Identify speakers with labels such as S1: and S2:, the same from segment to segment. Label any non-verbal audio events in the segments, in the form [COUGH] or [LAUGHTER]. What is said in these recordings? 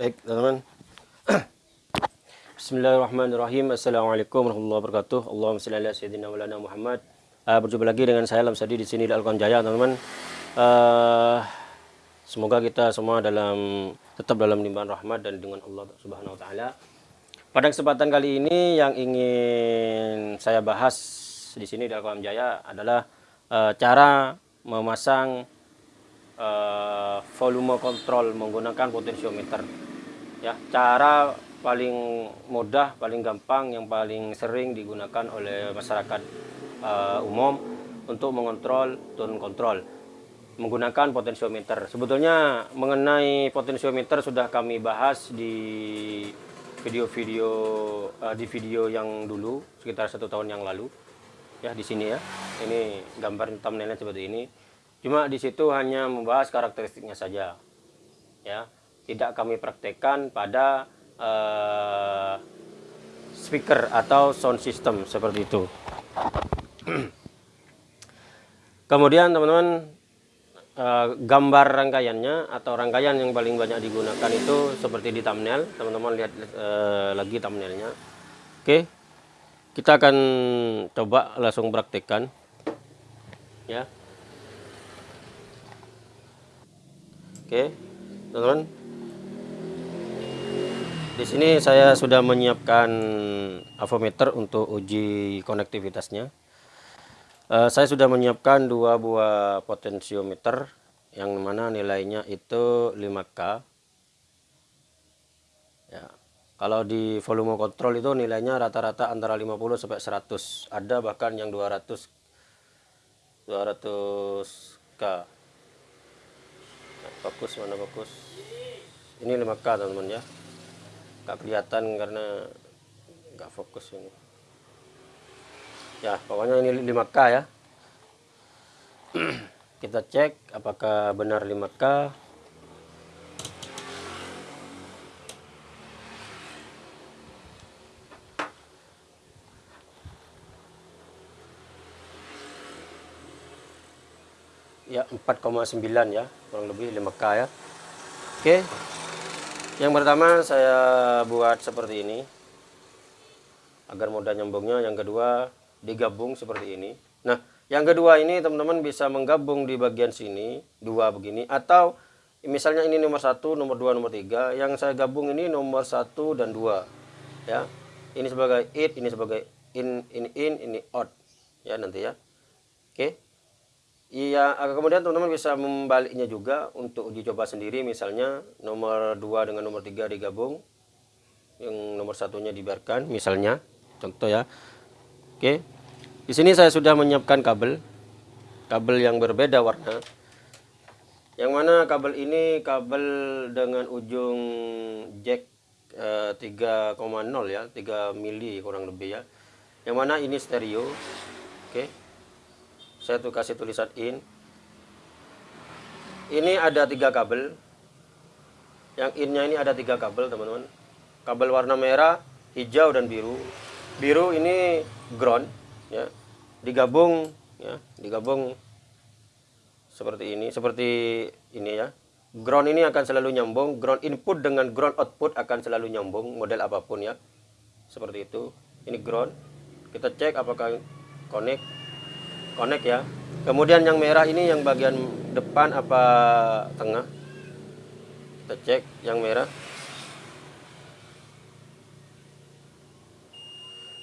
S1: Baik, teman-teman. Bismillahirrahmanirrahim. Assalamualaikum warahmatullahi wabarakatuh. Allahumma shalli ala sayyidina maulana Muhammad. Uh, berjumpa lagi dengan saya Lamsadi di sini di Alquran Jaya, teman-teman. Uh, semoga kita semua dalam tetap dalam limpahan rahmat dan dengan Allah Subhanahu wa taala. Pada kesempatan kali ini yang ingin saya bahas di sini di Alquran Jaya adalah uh, cara memasang uh, volume kontrol menggunakan potensiometer. Ya, cara paling mudah, paling gampang, yang paling sering digunakan oleh masyarakat uh, umum untuk mengontrol tone kontrol menggunakan potensiometer. Sebetulnya mengenai potensiometer sudah kami bahas di video-video uh, di video yang dulu sekitar satu tahun yang lalu ya di sini ya. Ini gambar thumbnailnya seperti ini. Cuma di situ hanya membahas karakteristiknya saja. Ya, tidak kami praktekkan pada uh, speaker atau sound system seperti itu. [CLEARS THROAT] Kemudian teman-teman uh, gambar rangkaiannya atau rangkaian yang paling banyak digunakan itu seperti di thumbnail. Teman-teman lihat uh, lagi thumbnailnya. Oke. Kita akan coba langsung praktekkan. Ya. Oke, teman-teman. Di sini saya sudah menyiapkan avometer untuk uji konektivitasnya. Uh, saya sudah menyiapkan dua buah potensiometer yang mana nilainya itu 5K. Ya. Kalau di volume kontrol itu nilainya rata-rata antara 50 sampai 100. Ada bahkan yang 200 200K fokus mana fokus ini 5K teman-teman ya nggak kelihatan karena nggak fokus ini. Ya pokoknya ini 5K ya. [CLEARS THROAT] Kita cek apakah benar 5K ya 4,9 ya kurang lebih 5K ya. Oke yang pertama saya buat seperti ini agar mudah nyambungnya. Yang kedua digabung seperti ini. Nah yang kedua ini teman-teman bisa menggabung di bagian sini dua begini atau misalnya ini nomor satu nomor dua nomor tiga. Yang saya gabung ini nomor satu dan dua ya. Ini sebagai it ini sebagai in in in ini out ya nanti ya. Oke Iya, kemudian teman-teman bisa membaliknya juga untuk uji coba sendiri misalnya nomor 2 dengan nomor 3 digabung. Yang nomor satunya dibiarkan misalnya. Contoh ya. Oke. Di sini saya sudah menyiapkan kabel. Kabel yang berbeda warna. Yang mana kabel ini kabel dengan ujung jack eh, 3,0 ya, 3 mili kurang lebih ya. Yang mana ini stereo. Oke saya tuh kasih tulisan in. Ini ada tiga kabel. Yang innya ini ada tiga kabel teman-teman. Kabel warna merah hijau dan biru. Biru ini ground ya. Digabung ya. Digabung seperti ini seperti ini ya. Ground ini akan selalu nyambung. Ground input dengan ground output akan selalu nyambung model apa pun ya. Seperti itu. Ini ground. Kita cek apakah connect connect ya. Kemudian yang merah ini yang bagian depan apa tengah? Kita cek yang merah.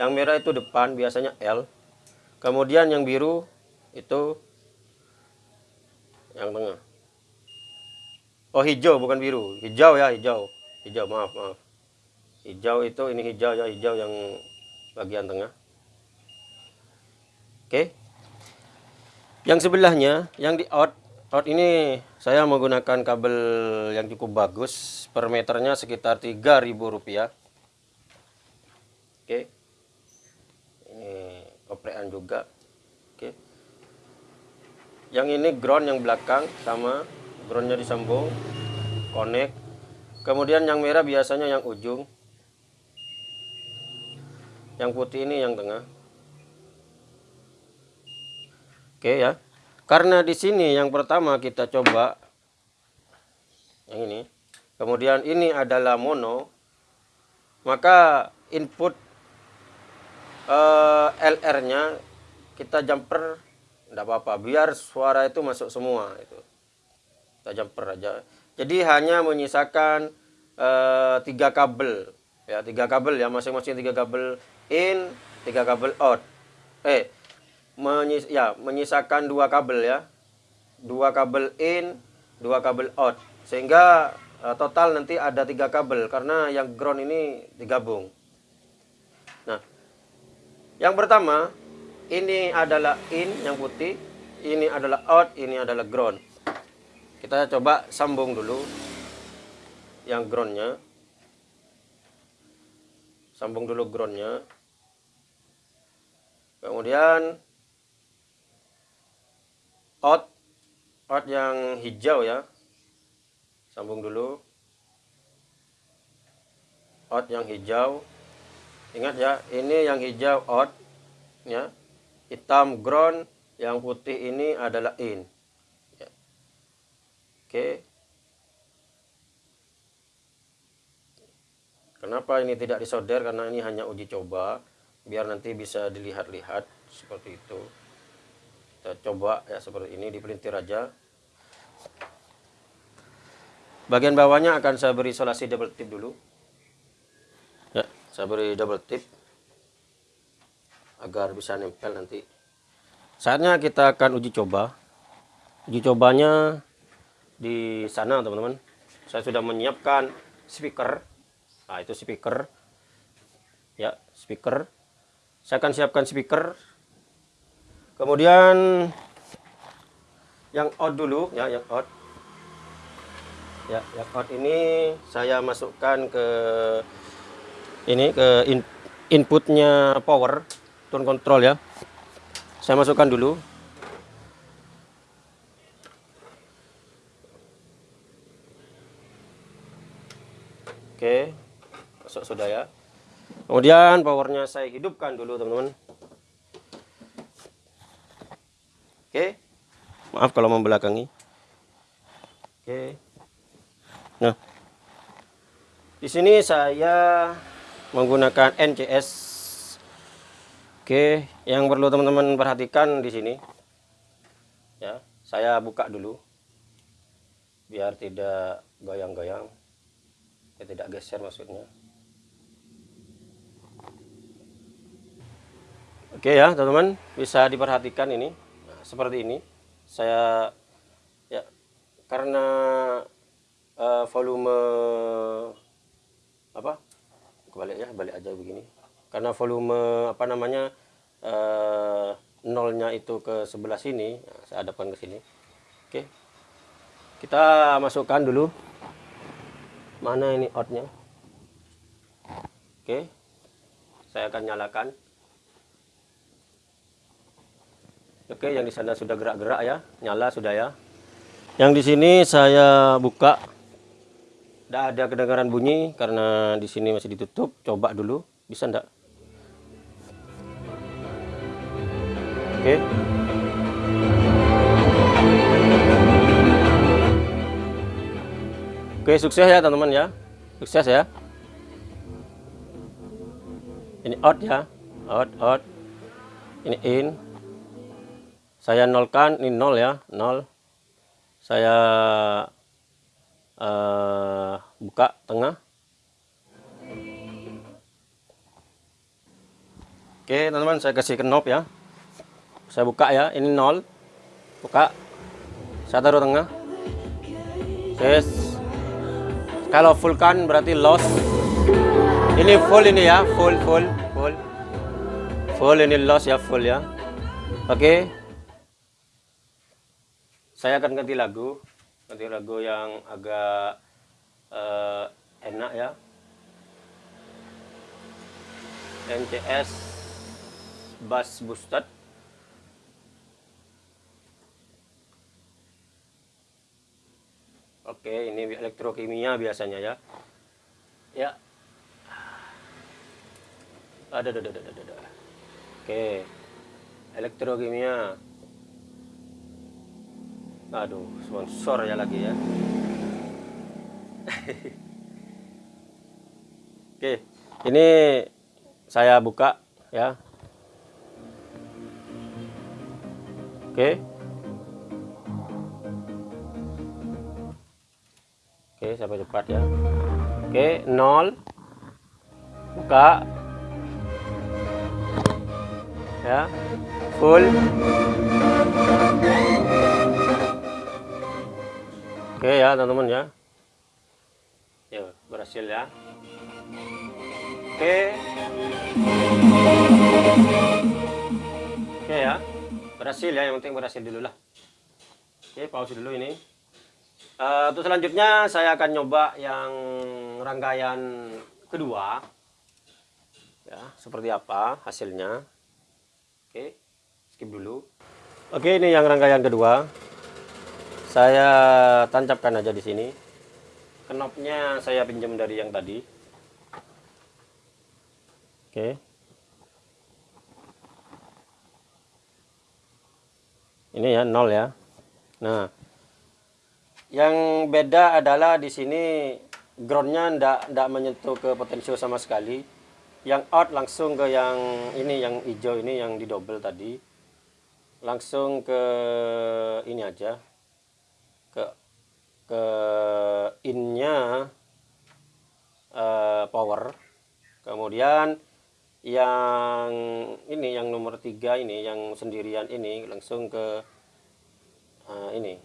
S1: Yang merah itu depan biasanya L. Kemudian yang biru itu yang tengah. Oh hijau bukan biru. Hijau ya hijau. Hijau maaf maaf. Hijau itu ini hijau ya hijau yang bagian tengah. Oke. okay. Yang sebelahnya, yang di out, out ini saya menggunakan kabel yang cukup bagus. Per meternya sekitar Rp3.000. Oke. Ini oprean juga. Oke. Yang ini ground yang belakang sama groundnya disambung, connect. Kemudian yang merah biasanya yang ujung. Yang putih ini yang tengah. Oke ya. Karena di sini yang pertama kita coba yang ini. kemudian ini adalah mono. Maka input uh, eh, LR nya kita jumper tidak apa-apa. Biar suara itu masuk semua itu. Kita jumper aja. Jadi hanya menyisakan uh, tiga kabel. Ya tiga kabel ya. Masing-masing tiga kabel in tiga kabel out. Eh menyis ya menyisakan dua kabel ya. Dua kabel in dua kabel out. Sehingga uh, total nanti ada tiga kabel karena yang ground ini digabung. Nah yang pertama ini adalah in yang putih ini adalah out ini adalah ground. Kita coba sambung dulu yang groundnya. Sambung dulu groundnya. Kemudian out. Out yang hijau ya. Sambung dulu. Out yang hijau. Ingat ya ini yang hijau out ya. Hitam ground. Yang putih ini adalah in. Ya. oke. Kenapa ini tidak disolder karena ini hanya uji coba. Biar nanti bisa dilihat-lihat seperti itu kita coba ya seperti ini dipelintir aja. Bagian bawahnya akan saya beri isolasi double tip dulu. Ya saya beri double tip agar bisa nempel nanti. Saatnya kita akan uji coba. Uji cobanya di sana teman-teman. Saya sudah menyiapkan speaker. Nah itu speaker. Ya speaker. Saya akan siapkan speaker kemudian yang out dulu ya yang out. Ya yang out ini saya masukkan ke ini ke in, inputnya power tone control ya. Saya masukkan dulu. Oke masuk sudah ya. Kemudian powernya saya hidupkan dulu teman-teman Oke. Maaf kalau membelakangi. Oke. Nah. Di sini saya menggunakan NCS. Oke, yang perlu teman-teman perhatikan di sini. Ya, saya buka dulu. Biar tidak goyang-goyang. Ya, tidak geser maksudnya. Oke ya, teman-teman, bisa diperhatikan ini seperti ini saya ya karena uh, volume apa kebalik ya balik aja begini. Karena volume apa namanya uh, nolnya itu ke sebelah sini ya, saya hadapkan ke sini. Oke kita masukkan dulu. Mana ini outnya oke saya akan nyalakan Oke, yang di sana sudah gerak-gerak ya, nyala sudah ya. Yang di sini saya buka, tidak ada kedengaran bunyi karena di sini masih ditutup. Coba dulu, bisa enggak? Oke. Oke, sukses ya teman-teman ya. Sukses ya. Ini out ya. Out, out. Ini in saya nolkan ini nol ya nol. Saya uh, buka tengah. Oke teman-teman saya kasih ke knob ya. Saya buka ya ini nol. Buka. Saya taruh tengah. Yes. Kalau full kan berarti loss. Ini full ini ya full full full. Full ini loss ya full ya. Oke. okay saya akan ganti lagu ganti lagu yang agak uh, enak ya. NCS Bass Boosted. Oke ini elektrokimia biasanya ya. Ya. Ada ada ada ada ada. Oke. Elektrokimia aduh sponsor ya lagi ya [LAUGHS] Oke, ini saya buka ya. Oke. Oke, sampai cepat ya. Oke, nol. Buka. Ya. Full. Oke ya, teman-teman ya. Ya, berhasil ya. Oke. Oke ya. Berhasil ya, yang penting berhasil dulu lah. Oke, pause dulu ini. Uh, untuk selanjutnya saya akan nyoba yang rangkaian kedua. Ya, seperti apa hasilnya. Oke, skip dulu. Oke, ini yang rangkaian kedua. Saya tancapkan aja di sini. Knopnya saya pinjam dari yang tadi. Oke. Ini ya nol ya. Nah, yang beda adalah di sini groundnya ndak ndak menyentuh ke potensio sama sekali. Yang out langsung ke yang ini yang hijau ini yang di double tadi. Langsung ke ini aja. Ke ke innya uh, power. Kemudian yang ini yang nomor tiga ini yang sendirian ini langsung ke uh, ini.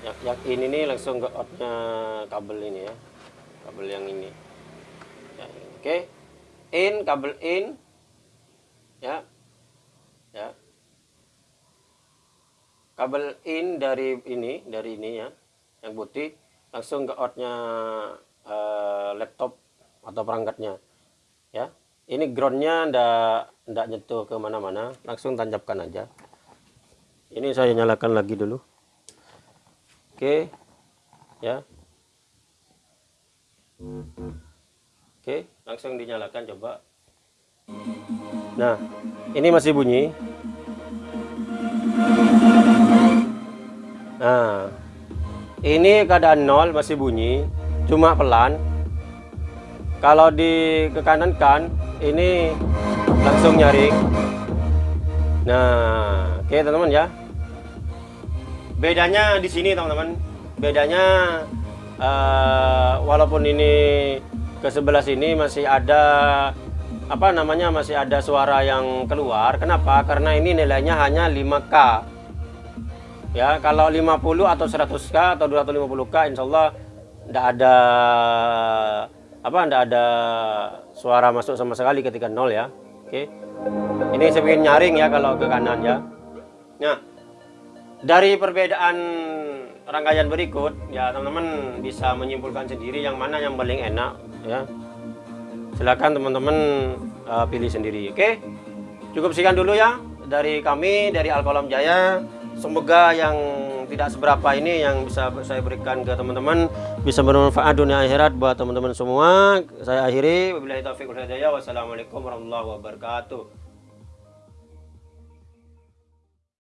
S1: Yang, yang ini nih langsung ke outnya kabel ini ya. Kabel yang ini. Ya, oke. Okay. in kabel in. Ya ya kabel in dari ini dari ini ya yang putih langsung ke outnya uh, laptop atau perangkatnya ya ini groundnya ndak ndak nyentuh ke mana-mana langsung tancapkan aja ini saya nyalakan lagi dulu Oke. Ya. Oke, langsung dinyalakan coba. Nah, ini masih bunyi. Nah, ini keadaan nol masih bunyi, cuma pelan. Kalau di ke kanan kan, ini langsung nyaring. Nah, oke teman-teman ya. Bedanya di sini teman-teman. Bedanya uh, walaupun ini ke sebelah sini masih ada apa namanya masih ada suara yang keluar. Kenapa? Karena ini nilainya hanya 5k ya kalau 50 atau 100k atau 250k Insya Allah tidak ada apa tidak ada suara masuk sama sekali ketika nol ya. Oke. Ini saya bikin nyaring ya kalau ke kanan ya. Nah dari perbedaan rangkaian berikut ya teman-teman bisa menyimpulkan sendiri yang mana yang paling enak ya. Silakan teman-teman uh, pilih sendiri oke. Cukup sekian dulu ya dari kami dari Alkolam Jaya semoga yang tidak seberapa ini yang bisa saya berikan ke teman-teman bisa bermanfaat dunia akhirat buat teman-teman semua. Saya akhiri. Wabillahi taufiq wassalamualaikum warahmatullahi wabarakatuh